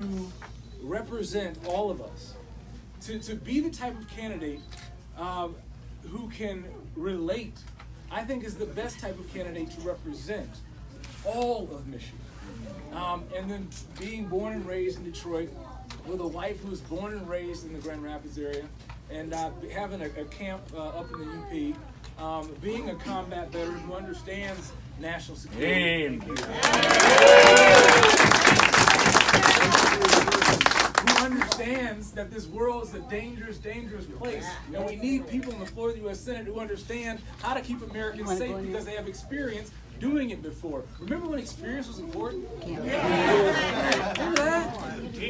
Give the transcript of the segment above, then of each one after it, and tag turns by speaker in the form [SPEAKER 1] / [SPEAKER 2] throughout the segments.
[SPEAKER 1] to represent all of us, to, to be the type of candidate um, who can relate, I think is the best type of candidate to represent all of Michigan. Um, and then being born and raised in Detroit with a wife who was born and raised in the Grand Rapids area, and uh, having a, a camp uh, up in the UP, um, being a combat veteran who understands national security. That this world is a dangerous, dangerous place, and we need people in the floor of the U.S. Senate who understand how to keep Americans safe because they have experience doing it before. Remember when experience was important? Remember that?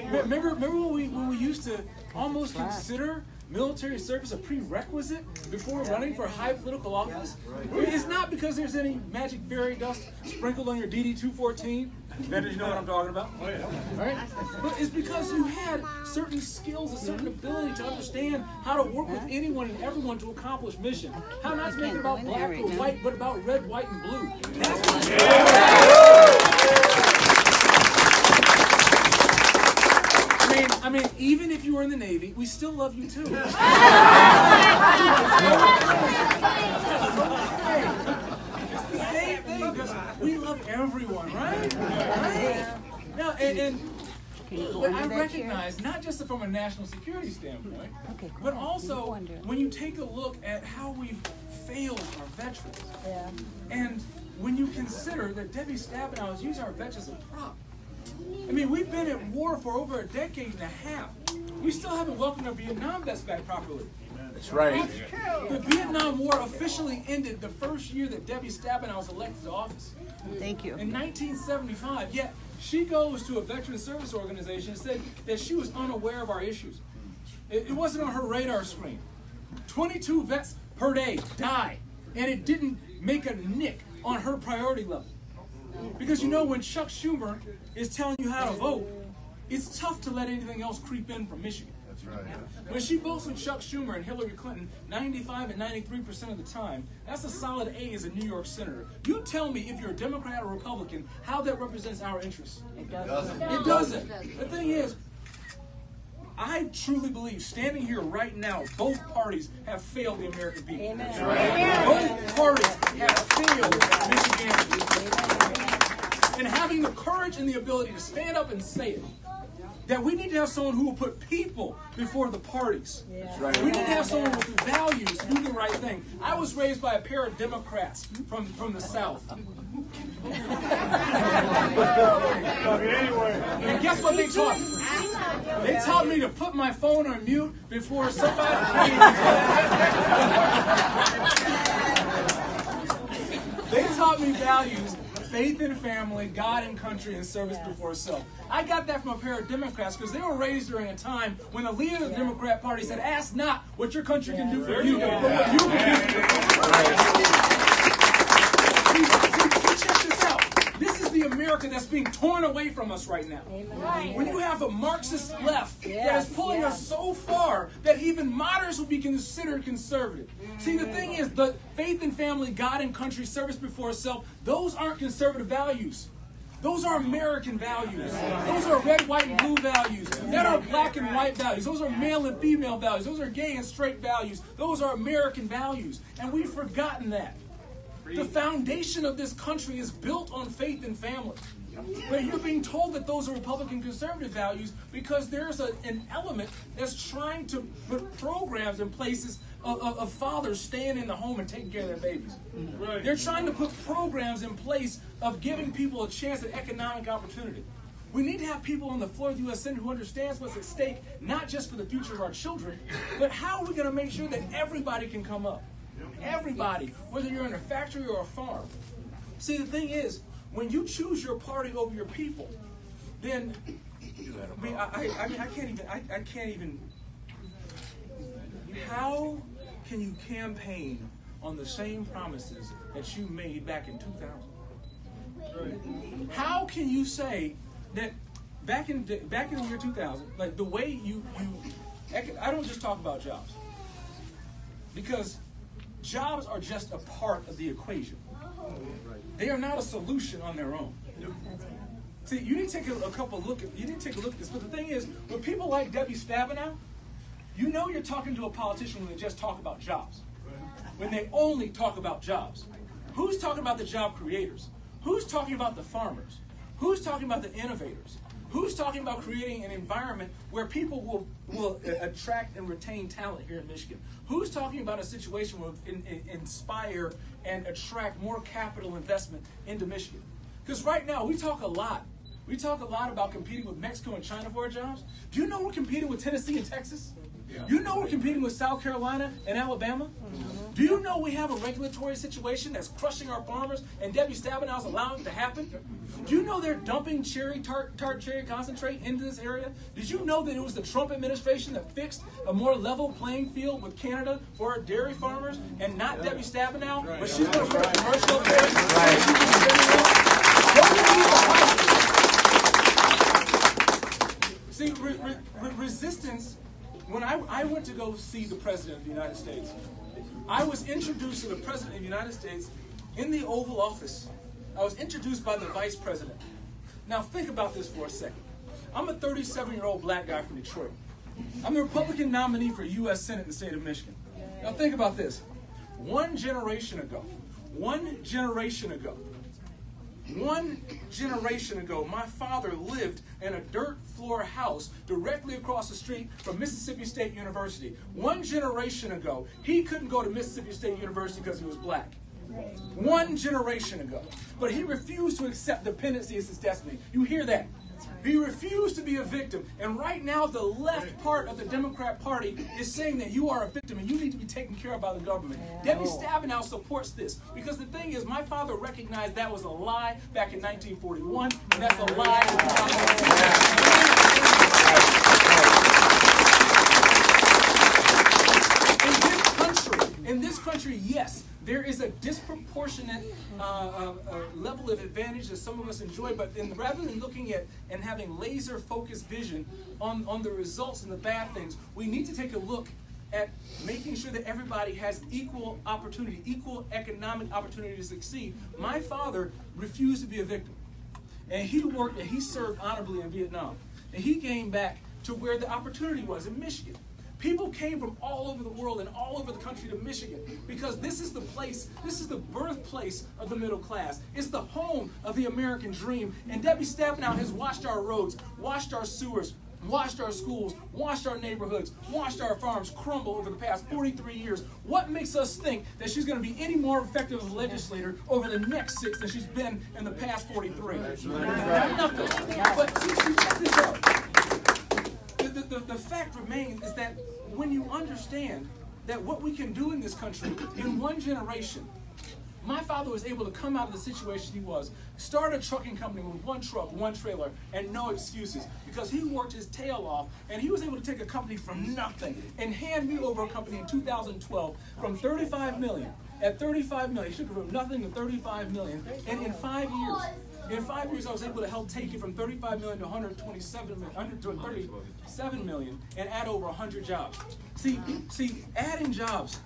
[SPEAKER 1] Remember, remember when we when we used to almost consider military service a prerequisite before running for high political office? It's not because there's any magic fairy dust sprinkled on your DD 214. Veterans, you know what I'm talking about? Oh, yeah. Right? But it's because you had certain skills, a certain ability to understand how to work with anyone and everyone to accomplish mission. How not to make it about black or white, but about red, white, and blue. That's what I mean, I mean, even if you were in the Navy, we still love you too. we love everyone, right? Right? Now, and, and but I recognize, chair? not just from a national security standpoint, okay, but also when you take a look at how we've failed our veterans. Yeah. And when you consider that Debbie Stabenow is using our vets as a prop. I mean, we've been at war for over a decade and a half. We still haven't welcomed our Vietnam vets back properly.
[SPEAKER 2] That's right.
[SPEAKER 1] The Vietnam War officially ended the first year that Debbie Stabenow was elected to office.
[SPEAKER 3] Thank you.
[SPEAKER 1] In 1975, yet she goes to a veteran service organization and said that she was unaware of our issues. It, it wasn't on her radar screen. 22 vets per day die, and it didn't make a nick on her priority level. Because you know, when Chuck Schumer is telling you how to vote, it's tough to let anything else creep in from Michigan. That's right. When she votes with Chuck Schumer and Hillary Clinton 95 and 93% of the time, that's a solid A as a New York senator. You tell me if you're a Democrat or Republican how that represents our interests.
[SPEAKER 3] It doesn't.
[SPEAKER 1] It doesn't. The thing is, I truly believe, standing here right now, both parties have failed the American people.
[SPEAKER 3] Amen. Right.
[SPEAKER 1] Both parties have failed Michiganders. And having the courage and the ability to stand up and say it that we need to have someone who will put people before the parties. Yeah. Right. We need to have someone with values to do the right thing. I was raised by a pair of Democrats from, from the South. and guess what they taught me? They taught me to put my phone on mute before somebody came. They taught me values faith in family, God and country, and service yes. before self. I got that from a pair of Democrats because they were raised during a time when the leader of the Democrat Party said, Ask not what your country can do for you, but what you can do for Check this out. This is the America that's being torn away from us right now. When you have a Marxist left that is pulling us so far that even moderates will be considered conservative. See, the thing is, the faith and family, God and country, service before self, those aren't conservative values. Those are American values. Those are red, white, and blue values. That are black and white values. Those are male and female values. Those are gay and straight values. Those are American values. And we've forgotten that. The foundation of this country is built on faith and family. But you're being told that those are Republican conservative values because there's a, an element that's trying to put programs in places of, of, of, fathers staying in the home and taking care of their babies. Right. They're trying to put programs in place of giving people a chance at economic opportunity. We need to have people on the floor of the U.S. Senate who understands what's at stake, not just for the future of our children, but how are we going to make sure that everybody can come up? Everybody, whether you're in a factory or a farm. See, the thing is, when you choose your party over your people, then I mean, I, I, mean, I can't even, I, I can't even. How can you campaign on the same promises that you made back in 2000? How can you say that back in back in the year 2000, like the way you you, I don't just talk about jobs because jobs are just a part of the equation. They are not a solution on their own. See, you need to take a, a couple look at you need to take a look at this. But the thing is, with people like Debbie Stabenow, you know you're talking to a politician when they just talk about jobs. When they only talk about jobs. Who's talking about the job creators? Who's talking about the farmers? Who's talking about the innovators? Who's talking about creating an environment where people will, will attract and retain talent here in Michigan? Who's talking about a situation where in, in, inspire and attract more capital investment into Michigan? Because right now we talk a lot. We talk a lot about competing with Mexico and China for our jobs. Do you know we're competing with Tennessee and Texas? Yeah. You know we're competing with South Carolina and Alabama? Mm-hmm. Do you know we have a regulatory situation that's crushing our farmers and Debbie Stabenow is allowing it to happen? Do you know they're dumping cherry tart, tart cherry concentrate into this area? Did you know that it was the Trump administration that fixed a more level playing field with Canada for our dairy farmers and not yeah. Debbie Stabenow? Right. But she's going to put a commercial up there. Right. See, re- re- resistance when I, I went to go see the President of the United States, I was introduced to the President of the United States in the Oval Office. I was introduced by the Vice President. Now, think about this for a second. I'm a 37 year old black guy from Detroit. I'm the Republican nominee for U.S. Senate in the state of Michigan. Now, think about this. One generation ago, one generation ago, one generation ago, my father lived in a dirt floor house directly across the street from Mississippi State University. One generation ago, he couldn't go to Mississippi State University because he was black. One generation ago. But he refused to accept dependency as his destiny. You hear that? He refused to be a victim. And right now, the left part of the Democrat Party is saying that you are a victim and you need to be taken care of by the government. Yeah. Debbie Stabenow supports this because the thing is, my father recognized that was a lie back in 1941, and that's a lie. In this country, in this country, yes, there is a disproportionate uh, uh, uh, level of advantage that some of us enjoy, but in, rather than looking at and having laser focused vision on, on the results and the bad things, we need to take a look at making sure that everybody has equal opportunity, equal economic opportunity to succeed. My father refused to be a victim. And he worked and he served honorably in Vietnam. And he came back to where the opportunity was in Michigan. People came from all over the world and all over the country to Michigan because this is the place, this is the birthplace of the middle class. It's the home of the American dream. And Debbie Stabenow has washed our roads, washed our sewers, washed our schools, washed our neighborhoods, washed our farms crumble over the past 43 years. What makes us think that she's going to be any more effective as a legislator over the next six than she's been in the past 43? Nothing. But see, see, check this out the, the, the fact remains is that when you understand that what we can do in this country in one generation, my father was able to come out of the situation he was, start a trucking company with one truck, one trailer, and no excuses because he worked his tail off and he was able to take a company from nothing and hand me over a company in 2012 from 35 million. At 35 million, he took it from nothing to 35 million, and in five years, in five years, I was able to help take it from 35 million to 127 million, 137 million, and add over 100 jobs. See, see, adding jobs,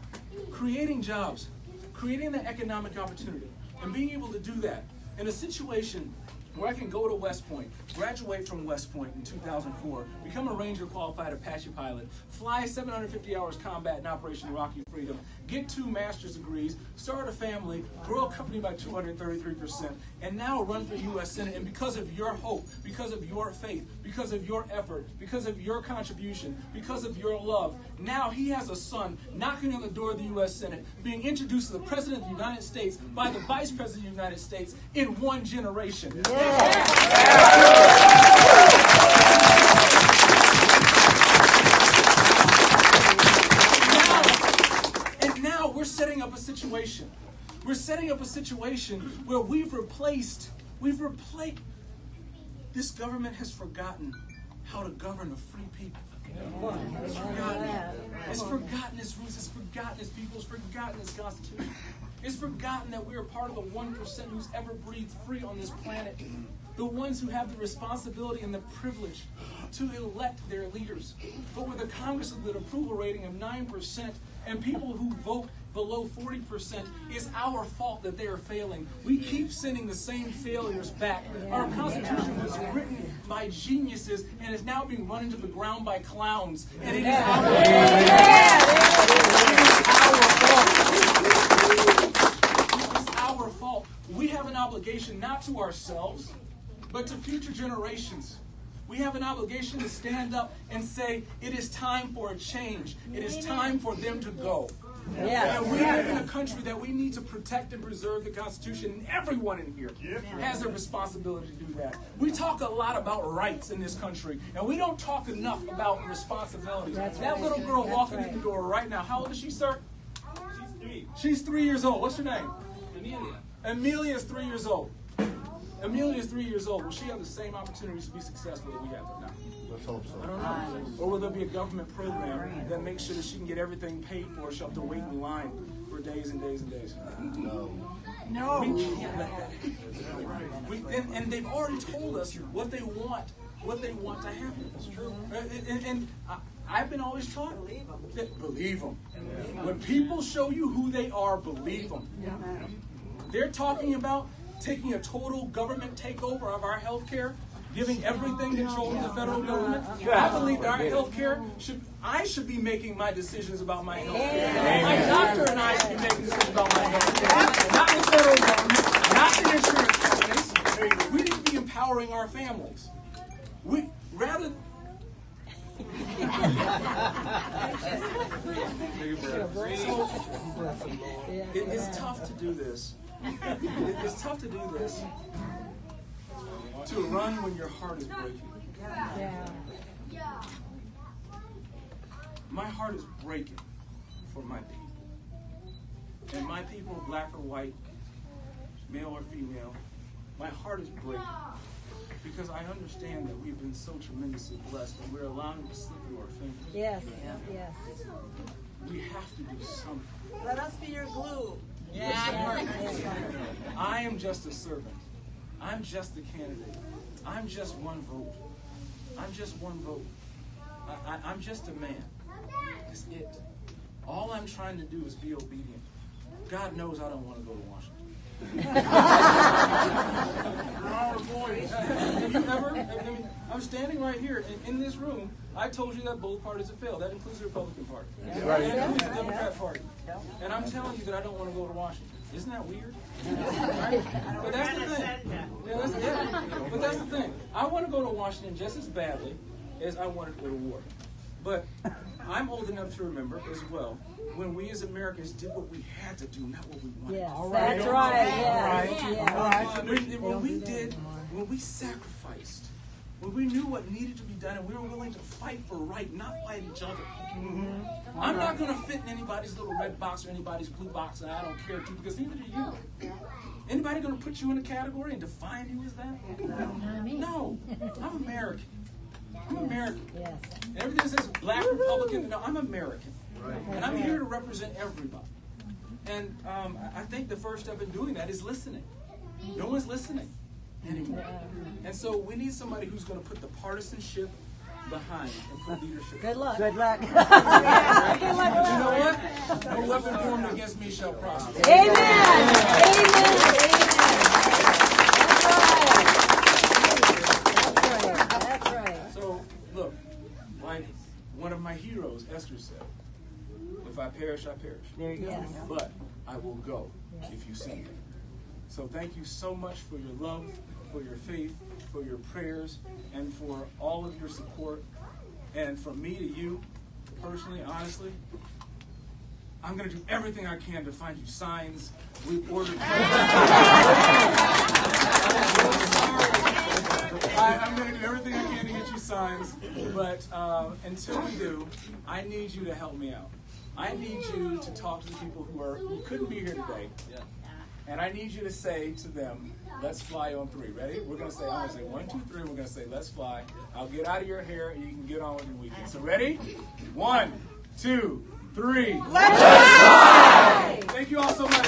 [SPEAKER 1] creating jobs, creating the economic opportunity, and being able to do that in a situation where I can go to West Point, graduate from West Point in 2004, become a Ranger qualified Apache pilot, fly 750 hours combat in Operation Iraqi Freedom, get two master's degrees, start a family, grow a company by 233%, and now run for U.S. Senate. And because of your hope, because of your faith, because of your effort, because of your contribution, because of your love, now he has a son knocking on the door of the U.S. Senate, being introduced to the President of the United States by the Vice President of the United States in one generation. Yeah. Up a situation. We're setting up a situation where we've replaced, we've replaced, this government has forgotten how to govern a free people. It's forgotten. It's forgotten its roots. It's forgotten its people. It's forgotten its constitution. It's forgotten that we are part of the 1% who's ever breathed free on this planet. The ones who have the responsibility and the privilege to elect their leaders. But with a Congress with an approval rating of 9% and people who vote below 40%, it's our fault that they are failing. We keep sending the same failures back. Our Constitution was written by geniuses and is now being run into the ground by clowns. And it is our, it's our fault. We have an obligation not to ourselves, but to future generations. We have an obligation to stand up and say, it is time for a change. It is time for them to go.
[SPEAKER 3] Yes.
[SPEAKER 1] And we live in a country that we need to protect and preserve the Constitution, and everyone in here has a responsibility to do that. We talk a lot about rights in this country, and we don't talk enough about responsibilities.
[SPEAKER 3] That's
[SPEAKER 1] that
[SPEAKER 3] right.
[SPEAKER 1] little girl
[SPEAKER 3] That's
[SPEAKER 1] walking
[SPEAKER 3] right.
[SPEAKER 1] in the door right now, how old is she, sir?
[SPEAKER 2] She's three.
[SPEAKER 1] She's three years old. What's her name?
[SPEAKER 2] Amelia.
[SPEAKER 1] Amelia is three years old. Amelia is three years old. Will she have the same opportunities to be successful that we have now?
[SPEAKER 4] Let's hope so.
[SPEAKER 1] I don't know. Or will there be a government program that makes sure that she can get everything paid for? She'll have to wait in line for days and days and days.
[SPEAKER 4] No.
[SPEAKER 1] We can't let that happen. We, and, and they've already told us what they want, what they want to happen. It's true. Uh, and, and, and I, I've been always taught that believe them. When people show you who they are, believe them. They're talking about taking a total government takeover of our health care, giving everything control to the federal government. I believe that our health care should, I should be making my decisions about my health care. My doctor and I should be making decisions about my health care. Not the federal government, not the insurance companies. We need to be empowering our families. We, rather, it, it's tough to do this. It's tough to do this. To run when your heart is breaking. My heart is breaking for my people. And my people, black or white, male or female, my heart is breaking. Because I understand that we've been so tremendously blessed and we're allowing it to slip through our fingers.
[SPEAKER 3] Yes. Yes.
[SPEAKER 1] We have to do something.
[SPEAKER 5] Let us be your glue. Yeah.
[SPEAKER 1] I am just a servant. I'm just a candidate. I'm just one vote. I'm just one vote. I, I, I'm just a man. That's it. All I'm trying to do is be obedient. God knows I don't want to go to Washington. Oh boy. Have you ever? I mean, I'm standing right here in, in this room. I told you that both parties have failed. That includes the Republican Party. Right. That includes the Democrat Party. And I'm telling you that I don't want to go to Washington. Isn't that weird? Right? But that's the thing. Yeah, that's, yeah. But that's the thing. I want to go to Washington just as badly as I wanted to go to war. But I'm old enough to remember as well when we as Americans did what we had to do, not what we wanted.
[SPEAKER 3] Yes.
[SPEAKER 1] to do.
[SPEAKER 3] That's right. Yes. Yes.
[SPEAKER 1] When, when we did, when we sacrificed, when we knew what needed to be done and we were willing to fight for right, not fight each other. I'm not going to fit in anybody's little red box or anybody's blue box, and I don't care to because neither do you. Anybody going to put you in a category and define you as that? No, I'm American. I'm American.
[SPEAKER 3] Yes.
[SPEAKER 1] Everything that says black Republican, no, I'm American. And I'm here to represent everybody. And um, I I think the first step in doing that is listening. No one's listening anymore. And so we need somebody who's going to put the partisanship behind and put leadership.
[SPEAKER 3] Good luck.
[SPEAKER 5] Good luck.
[SPEAKER 1] Good But you know what? No weapon formed against me shall prosper.
[SPEAKER 3] Amen. Amen. That's right. That's right.
[SPEAKER 1] So, look, like one of my heroes, Esther said, if I perish, I perish.
[SPEAKER 5] There you go.
[SPEAKER 3] Yes.
[SPEAKER 1] But I will go if you send me. So thank you so much for your love, for your faith, for your prayers, and for all of your support. And from me to you, personally, honestly, I'm going to do everything I can to find you signs. We've ordered. I, I'm going to do everything I can to get you signs, but um, until we do, I need you to help me out. I need you to talk to the people who are who couldn't be here today, and I need you to say to them, "Let's fly on three. Ready? We're going to say, I'm going to say one, two, three. We're going to say, "Let's fly." I'll get out of your hair, and you can get on with your weekend. So ready? One, two, three. Let's fly! Thank you all so much.